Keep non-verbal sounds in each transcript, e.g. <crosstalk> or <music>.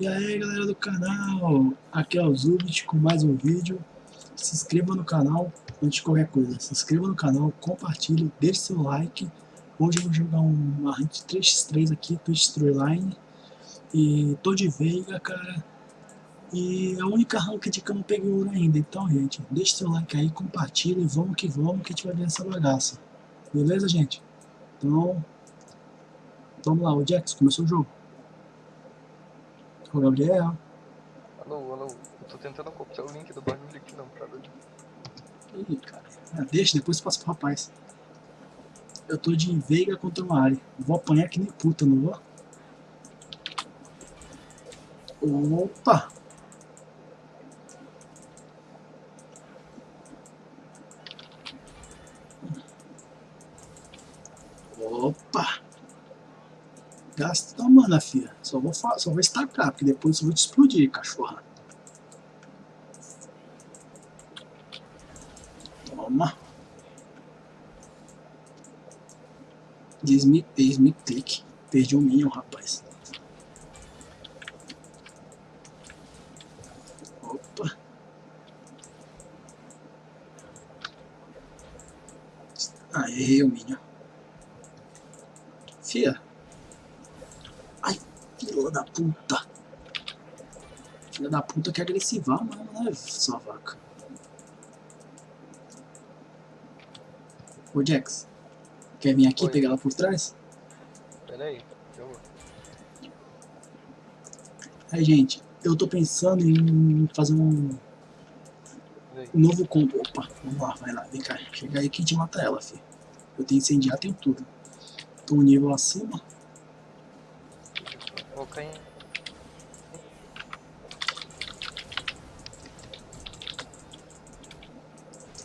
E aí galera do canal, aqui é o Zubit com mais um vídeo. Se inscreva no canal antes de qualquer coisa. Se inscreva no canal, compartilhe, deixe seu like. Hoje eu vou jogar uma rank 3x3 aqui, Twitch Storyline. E tô de Veiga, cara. E é a única ranked que eu não peguei ouro ainda. Então, gente, deixe seu like aí, compartilhe, vamos que vamos que a gente vai ver essa bagaça. Beleza, gente? Então, vamos lá, o Jax, começou o jogo. O Gabriel. Alô, alô, eu tô tentando copiar o link do bagulho aqui não, pra ver. Ih, cara. Ah, deixa, depois passa pro rapaz. Eu tô de Veiga contra o Mari. Vou apanhar que nem puta, não vou? Opa! Gasta mana, filha. Só vou, só vou estacar, porque depois eu vou te explodir, cachorra. Toma. Diz-me, diz-me clique. Perdi um minion, rapaz. Opa. Aí, errei o minion. Fia. Ai, filha da puta. Filha da puta que agressiva, mano, né, sua vaca. Ô, Jax. Quer vir aqui Oi. pegar ela por trás? Pera aí, eu vou. Aí, gente, eu tô pensando em fazer um, um novo combo. Opa, vamos lá, vai lá, vem cá. Chega aí que a gente mata ela, filho. Eu tenho incendiar, tenho tudo. Tô um nível acima. Vou cair.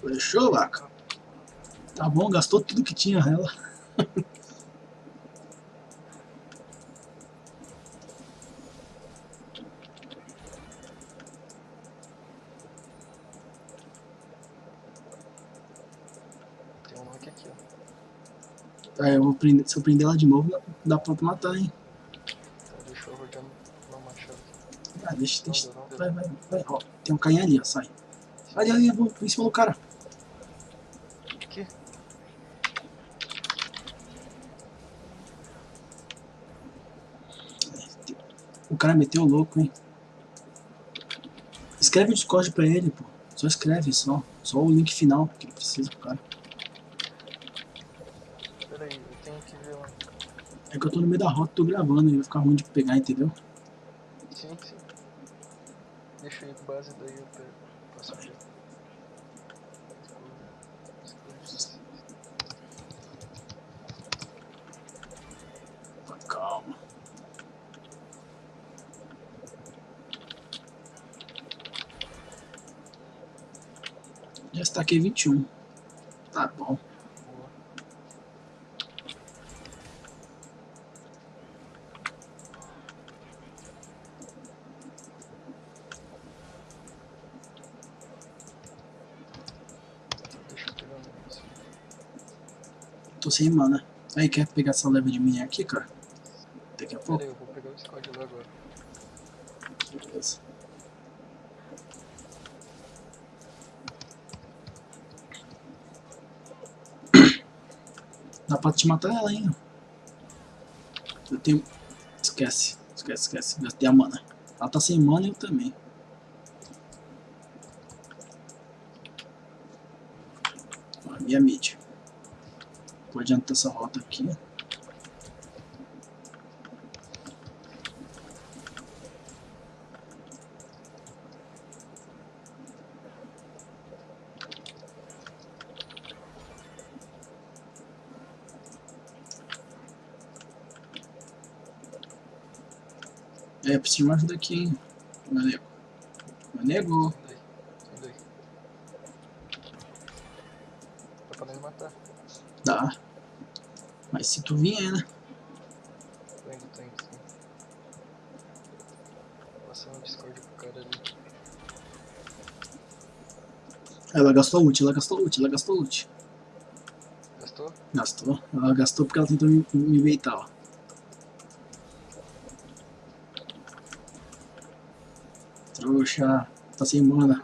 Fechou, vaca? Tá bom, gastou tudo que tinha ela. Tem um aqui aqui, ó. Aí eu vou prender, se eu prender ela de novo, dá- pra matar, hein? Então deixa eu rodear meu machado. Ah, deixa, deixa. Vai, vai, vai. Ó, tem um cainha ali, ó, sai. Ali, ali, eu vou em cima do cara. Aqui? O cara meteu o louco, hein? Escreve o Discord pra ele, pô. Só escreve, só. Só o link final que ele precisa pro cara. Pera aí, eu tenho que ver lá. É que eu tô no meio da rota, tô gravando e vai ficar ruim de pegar, entendeu? Sim, sim. Deixa aí, base daí eu pego. Passo aqui. Calma. Já estaquei 21. Tá bom. Boa. Deixa eu pegar negócio. Tô sem mana. Aí, quer pegar essa leva de mim aqui, cara? Daqui a pouco? aí, eu vou pegar o lá agora. Beleza. Dá pra te matar ela, hein? Eu tenho... Esquece. Esquece, esquece. Gastei a mana. Ela tá sem mana e eu também. Ó, minha mid. Vou adiantar essa rota aqui. É, preciso de uma ajuda aqui, hein? Meu nego. Meu nego. Sai daí, sai daí. Dá pra nós matar. Dá. Mas se tu vier, né? Tô indo, tô indo, tô indo. Passando o Discord pro cara ali. Ela gastou ult, ela gastou ult, ela gastou ult. Gastou? Gastou. Ela gastou porque ela tentou me, me beitar, ó. Trouxa. Tá sem mana.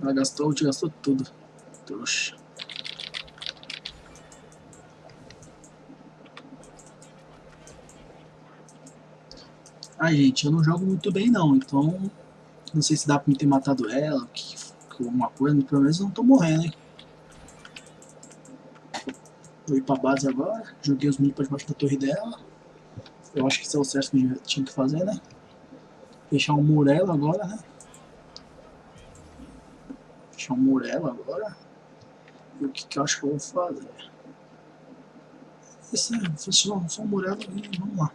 Ela gastou, te gastou tudo. Trouxa. Ah, gente, eu não jogo muito bem não, então não sei se dá pra me ter matado ela, que, alguma coisa, pelo menos não tô morrendo, hein. Vou ir pra base agora, joguei os minions pra debaixo da torre dela. Eu acho que isso é o certo que eu tinha que fazer, né? Fechar um murelo agora, né? Fechar um murelo agora. E o que, que eu acho que eu vou fazer? Esse é, só, só um murelo e vamos lá.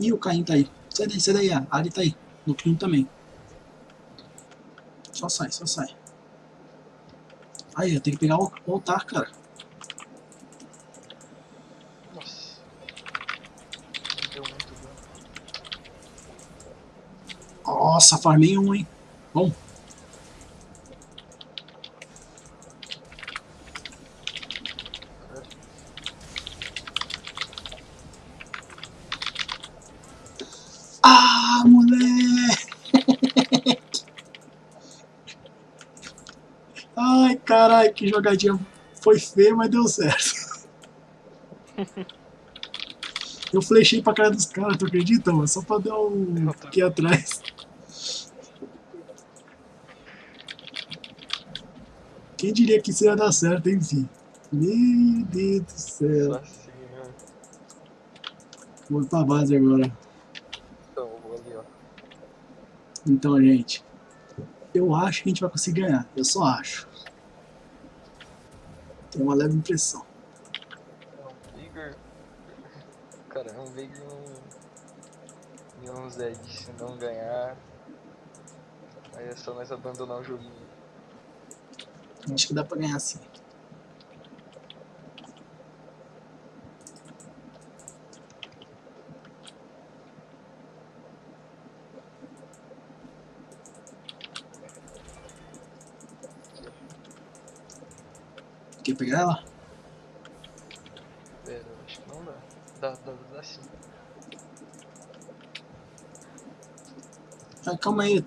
Ih, o Caim tá aí. Sai daí, sai daí, a Ari tá aí. No Clino também. Só sai, só sai. Aí, eu tenho que pegar o, altar, cara. Nossa. Não deu muito dano. Nossa, farmei um, hein. Bom. Caralho. Ah, moleque! Ai, caralho, que jogadinha foi feia, mas deu certo. <laughs> Eu flechei pra cara dos caras, tu acredita, mano? Só pra dar um aqui atrás. Quem diria que isso ia dar certo, enfim. Meu Deus do céu. Assim, né? Vou pra base agora. Então, vou ali, ó. Então, gente, eu acho que a gente vai conseguir ganhar. Eu só acho. Tenho uma leve impressão. É um Vigor. Cara, é um Vigor e um. E um Zed. Se não ganhar. Aí é só nós abandonar o joguinho. Acho que dá pra ganhar sim. Pegar ela? Pera, acho que não dá. Dá, dá, dá sim. Ah, calma aí.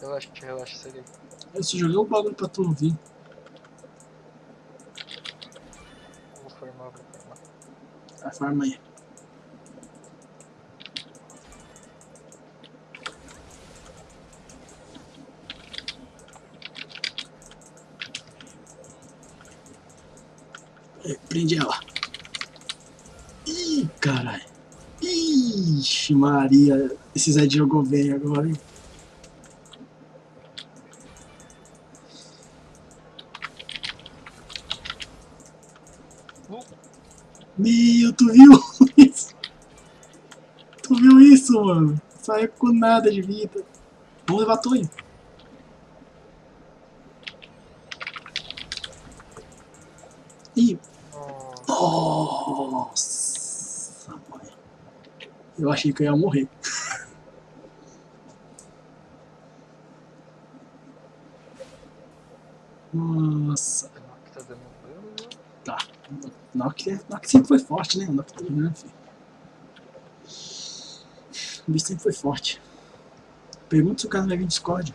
Relaxa, relaxa, segue aí. Eu só joguei o bagulho pra tu ouvir. Vou formar, vou formar. A farma aí. Aí, Prende ela. Ih, caralho. Ixi, Maria. Esse Zé jogou bem agora, hein? Meu, tu viu <laughs> isso? Tu viu isso, mano? Saiu com nada de vida. Vamos levar a torre. Ih, nossa. nossa, mãe. Eu achei que eu ia morrer. Nossa. Tá é- Nock sempre foi forte, né? Nock tá jogando, filho. O bicho sempre foi forte. Pergunta se o cara vai vir Discord.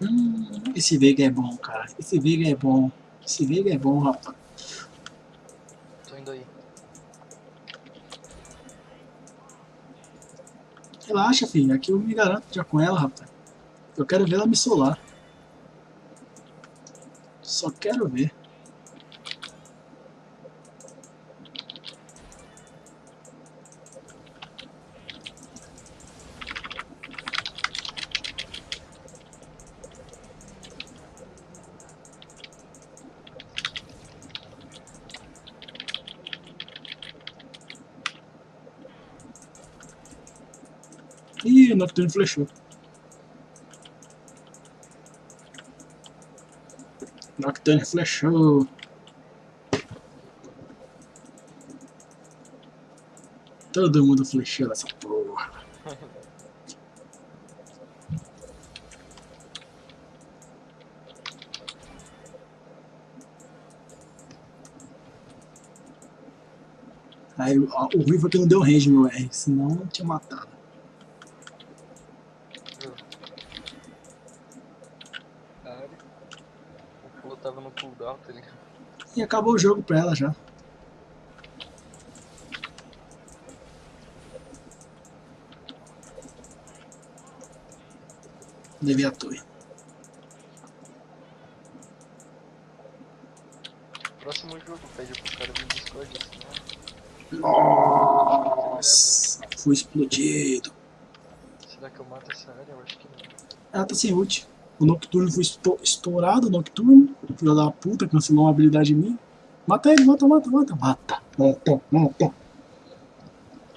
Hum, esse Veiga é bom, cara. Esse Veiga é bom. Esse Veiga é bom, rapaz. Tô indo aí. Relaxa, filho. Aqui eu me garanto já com ela, rapaz. Eu quero ver ela me solar. Só quero ver. Ih, o Nocturne flechou. Nocturne flechou. Todo mundo flechou nessa porra. <laughs> Aí o ruim foi que não deu range meu R, senão tinha matado. A área. O pulo cooldown, tá ligado? E acabou o jogo pra ela já. Devia torre. Próximo jogo, pede pro cara no Discord, senão... Nossa, foi explodido. Será que eu mato essa área? Eu acho que não. Ela tá sem ult. O Nocturne foi esto- estourado, o Nocturne. Filho da puta, cancelou uma habilidade minha. Mata ele, mata, mata, mata, mata, mata, mata.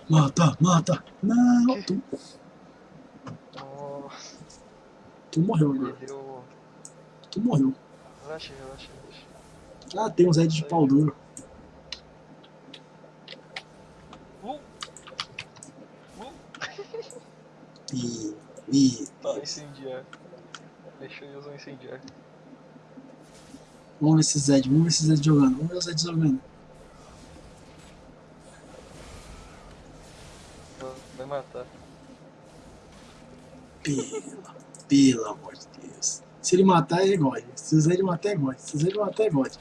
Mata, mata. Não, tu, tu morreu agora. deu... Tu morreu. Relaxa, relaxa, relaxa. Ah, tem um Zed de pau duro. Uh! Uh! Ih, ih. Tá, incendiar. Deixa eu usar um incendiar. Vamos ver esse Zed, vamos ver esse Zed jogando. Vamos ver o Zed jogando. Vai matar. Pelo, pelo amor de Deus. Se ele matar, é God. Se o Zed matar, é God. Se o Zed matar, é God.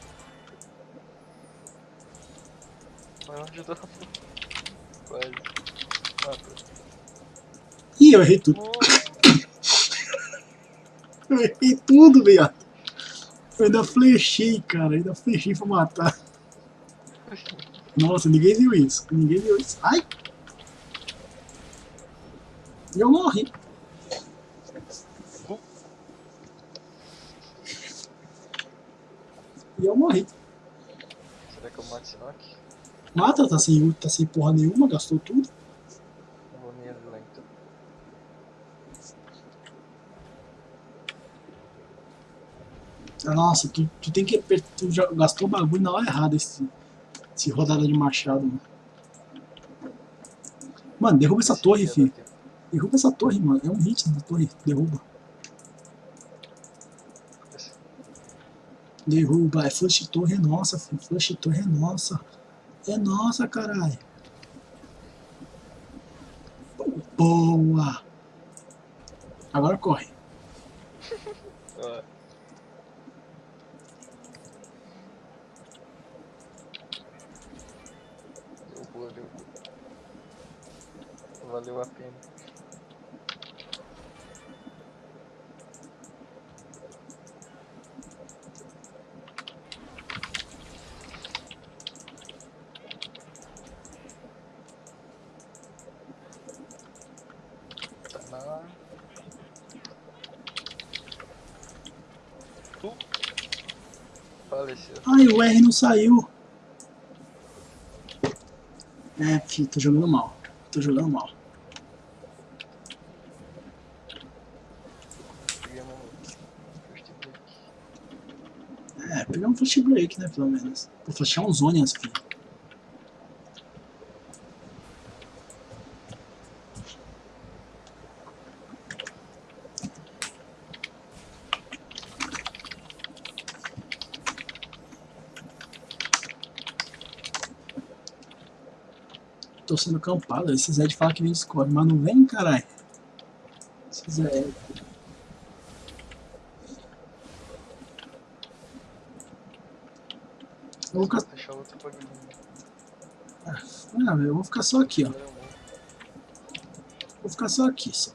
Vai ajudar. Quase. Mata. Ih, eu errei tudo. Eu errei tudo, viado. Eu ainda flechei, cara. Eu ainda flechei pra matar. Nossa, ninguém viu isso. Ninguém viu isso. Ai! E eu morri. E eu morri. será que eu mato esse Nock? Mata, tá sem ult, tá sem porra nenhuma, gastou tudo. Não vou nem ajudar então. Nossa, tu, tu tem que. aper- Tu já gastou o bagulho na hora errada esse, esse rodada de machado, mano. Mano, derruba essa torre, filho. Derruba essa torre, mano. É um hit na torre. Derruba. Derruba. É flush torre é nossa, filho. Flush torre é nossa. É nossa, caralho. Boa. Agora corre. A pena. Tá. Ai, o R não saiu. É, filho, tô jogando mal. Tô jogando mal. Pegamos um first break. É, flash break, né, pelo menos. Vou flashar uns Onions, filho. Tô sendo campado, esse Zed fala que vem Discord, mas não vem, caralho. Esse Zed. Eu vou ficar, outro bagulho. ah, eu vou ficar só aqui, ó. Vou. Vou ficar só aqui, só.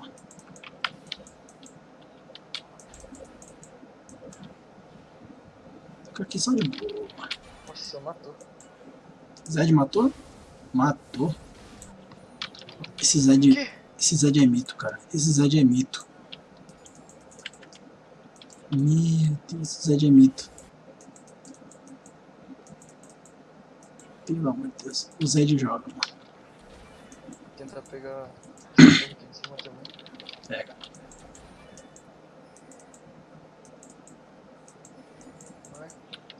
Fica aqui só de boa. Nossa, matou. Zed matou? Matou. Esse Zed, Que? esse Zed é mito, cara. Esse Zed é mito. Meu Deus, esse Zed é mito. Pelo amor de Deus. O Zed joga, mano. Tentar pegar. Pega.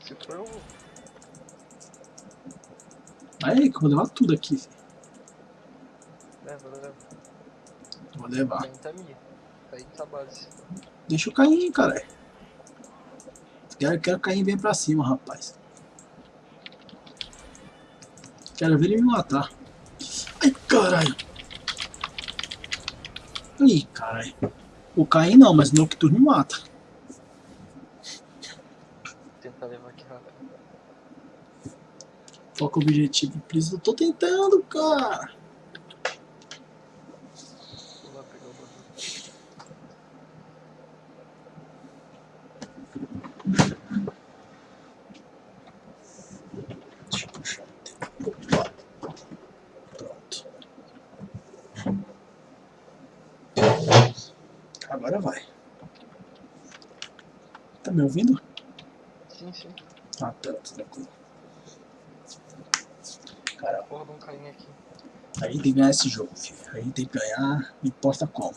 Se for, eu aí que eu vou levar tudo aqui, filho. Leva, leva. Vou levar. Tá minha. Tá aí tá base. Deixa o Caim, caralho. Quero, quero Caim venha pra cima, rapaz. Quero ver ele me matar. Ai, caralho. Ih, caralho. O Caim não, mas o Nocturno me mata. Vou tentar levar aqui rápido. Foca o objetivo. Eu tô tentando, cara. Vou lá pegar o bagulho. Deixa eu puxar o tempo. Opa. Pronto. Agora vai. Tá me ouvindo? Sim, sim. Ah, tá, tá tranquilo. Cara, Porra, um carinha aqui. a gente tem que ganhar esse jogo, filho. A gente tem que ganhar, não importa como.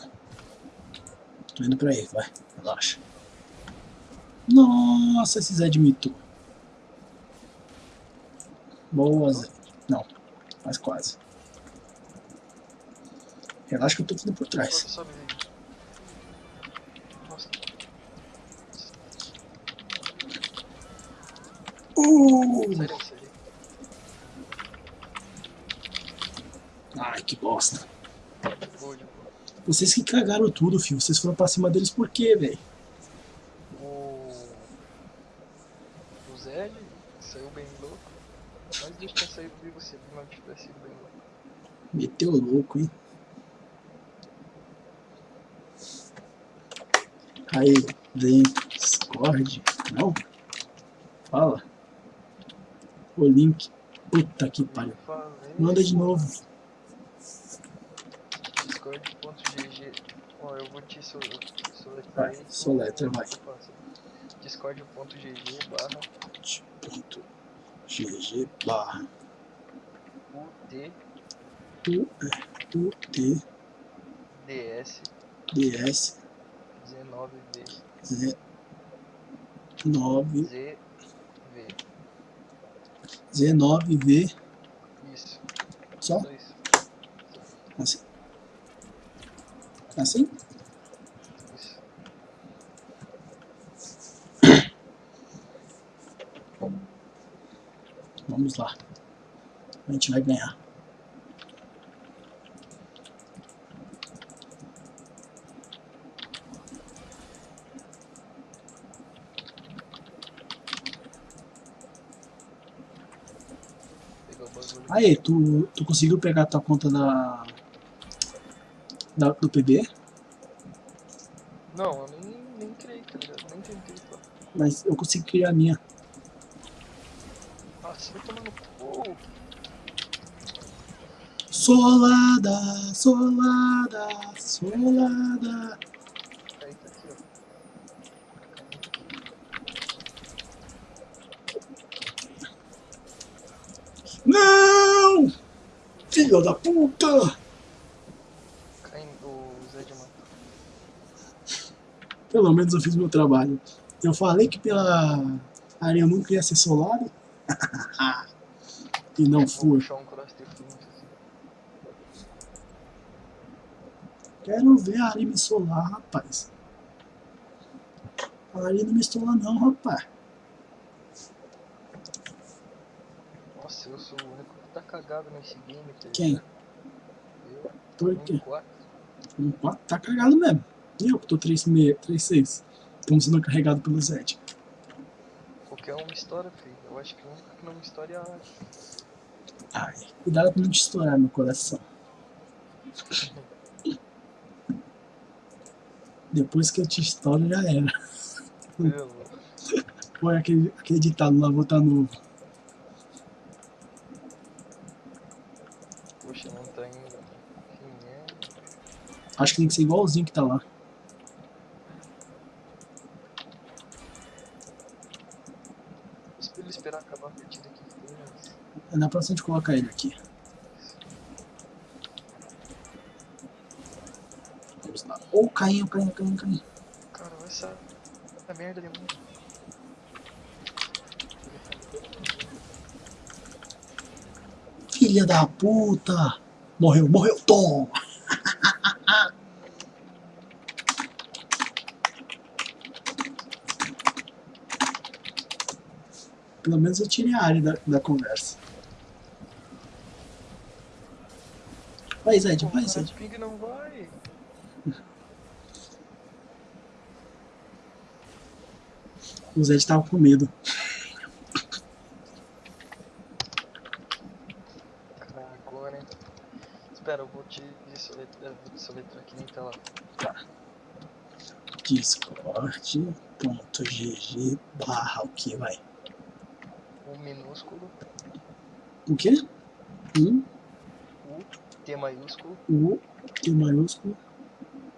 Tô indo pra aí, vai. Relaxa. Nossa, esse Zé de mitou. Boa, Zé. Não, mas quase. Relaxa que eu tô tudo por trás. Sobe, sobe, vídeo. Nossa, Uh! daí. Ai, que bosta. De. Vocês que cagaram tudo, filho. Vocês foram pra cima deles por quê, velho? O. O Zed saiu bem louco. Mas deixa eu sair vivo se ele não tivesse ido bem louco. Meteu louco, hein? Aí, vem, Discord. Não? Fala. O link. Puta que pariu. Manda de novo. Discord.gg Ó, eu vou te so- soletrar aí soletra, vai. Discord.gg barra GG barra UT U U T DS D S 19V Z 9 ZV. Z 9 V Isso, só isso. assim. Assim? Isso. Vamos lá. A gente vai ganhar. Pegar o bagulho. Aí, tu, tu conseguiu pegar a tua conta da, da do PB? Não, eu nem, nem criei, tá ligado? Nem tentei, pô. Mas eu consegui criar a minha. Nossa, vai tomar no cu. Solada, solada, solada. Aí tá aqui, ó. Não! Filho da puta! Pelo menos eu fiz meu trabalho. Eu falei que pela área nunca ia ser solado. <laughs> e não foi. assim. Quero ver a área me solar, rapaz. A área não me solar não, rapaz. Nossa, eu sou o único tá cagado nesse game, tá Quem? ligado? Eu, Por quê? quatro. Um 4 tá cagado mesmo. E eu que tô 3-6. Estamos sendo carregado pelo Zed. Qualquer uma história, filho. Eu acho que o único que não me história é a. Ai, cuidado pra não te estourar meu coração. <laughs> Depois que eu te estouro já era. Pelo. Foi aquele, aquele ditado lá, vou tá novo. Poxa, não tá indo. Quem é? Acho que tem que ser igualzinho que tá lá. Espero ele esperar acabar a partida aqui. Dá pra gente colocar ele aqui. Vamos lá. Ô, oh, caindo, caindo, caindo, caindo. Cara, essa, essa merda de monstro. Filha da puta! Morreu, morreu, Tom! <laughs> Pelo menos eu tirei a área da, da conversa. Vai, Zed, vai, Zed. Ping não vai. O Zed tava com medo. Agora, hein? Espera, eu vou te soletrar, soletrar aqui nem tela. Tá. Discord.gg barra o que vai? O minúsculo. O quê? Um. U, T maiúsculo. U, T maiúsculo.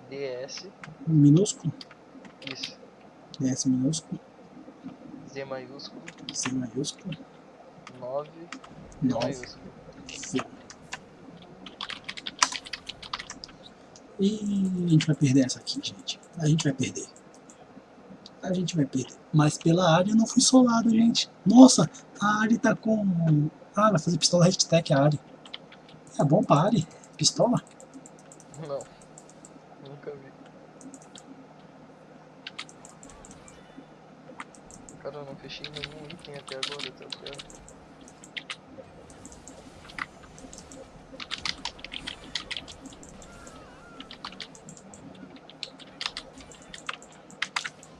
DS. Minúsculo. Isso. DS minúsculo. Z maiúsculo. C maiúsculo. 9. Z 9. maiúsculo. E a gente vai perder essa aqui, gente. A gente vai perder. A gente vai perder. Mas pela área eu não fui solado, gente. Nossa, a Ari tá com... Ah, vai fazer pistola hashtag Ari. É bom pra Ari? Pistola? Não. Nunca vi. Cara, eu não fechei nenhum item até agora, tá ligado?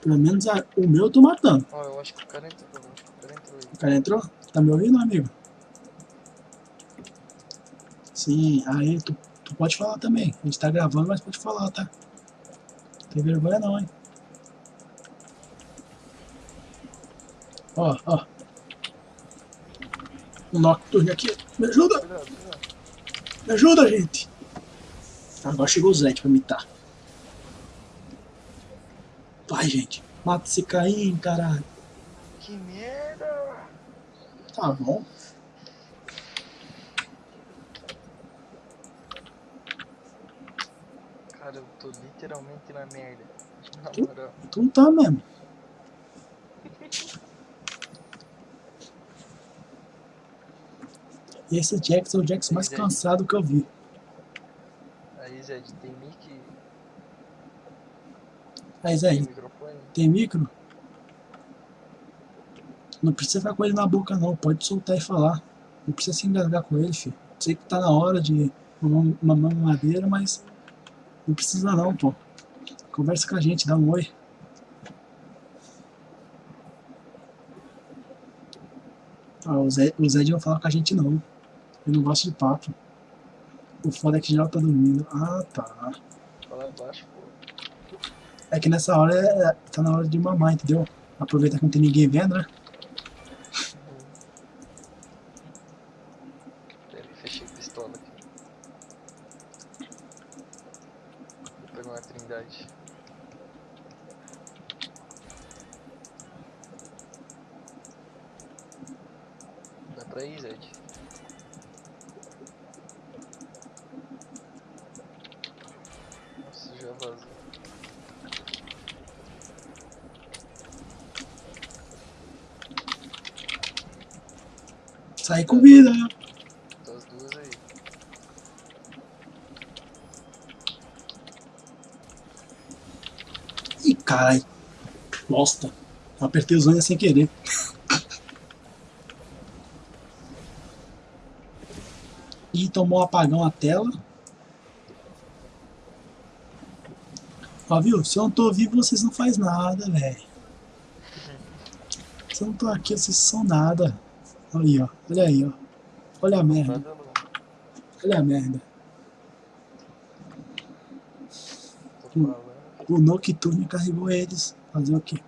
Pelo menos a, o meu eu tô matando. Ó, eu acho que o cara entrou, eu acho que o cara entrou. O cara entrou? Tá me ouvindo, amigo? Sim, aí tu, tu pode falar também. A gente tá gravando, mas pode falar, tá? Não tem vergonha não, hein? Ó, ó. Um Nocturne aqui. Me ajuda! Me ajuda, gente! Agora chegou o Zed pra mitar. Vai, gente. Mata esse Caim, caralho. Que merda! Tá bom. Cara, eu tô literalmente na merda. Na Tu- moral. Tu não tá mesmo. E <laughs> esse Jax é o Jax mais Zed. cansado que eu vi. Aí, Zed, tem mic Aí, tem micro? Não precisa ficar com ele na boca não, pode soltar e falar. Não precisa se engasgar com ele, filho. Sei que tá na hora de mamar madeira, mas não precisa não, pô. Conversa com a gente, dá um oi. Ah, o Zé, o Zé não fala com a gente não. Ele não gosta de papo. O foda é que geral tá dormindo. Ah, tá. Fala baixo, pô. É que nessa hora é, tá na hora de mamar, entendeu? Aproveitar que não tem ninguém vendo, né? Fechei pistola aqui. Vou pegar uma trindade. Dá pra ir, Zed? Nossa, já vazou. Sai com vida. As duas aí. Ih, carai. Bosta. Apertei os olhos sem querer. <laughs> Ih, tomou um apagão a tela. Ó, viu? Se eu não tô vivo, vocês não faz nada, velho. Se eu não tô aqui, vocês são nada. Olha aí, ó. Olha aí, ó. Olha a merda. Olha a merda. O Nocturne carregou eles. Fazer o quê?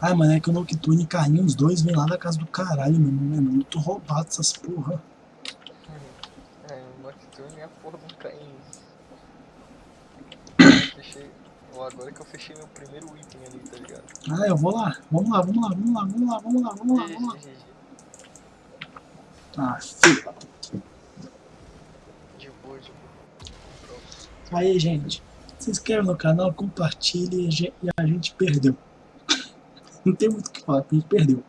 Ai, mano, é que o Nocturne e os dois vêm lá da casa do caralho, meu irmão. É muito roubado essas porra. É, o Nocturne é a porra do Caim. <coughs> Ó, agora que eu fechei meu primeiro item ali, tá ligado? Ah, eu vou lá. Vamos lá, vamos lá, vamos lá, vamos lá, vamos lá, vamos lá, vamos lá. Ah, puta. De boa, de boa. Pronto. Aí, gente, se inscreva no canal, compartilhe e a gente perdeu. <laughs> Não tem muito o que falar, a gente perdeu.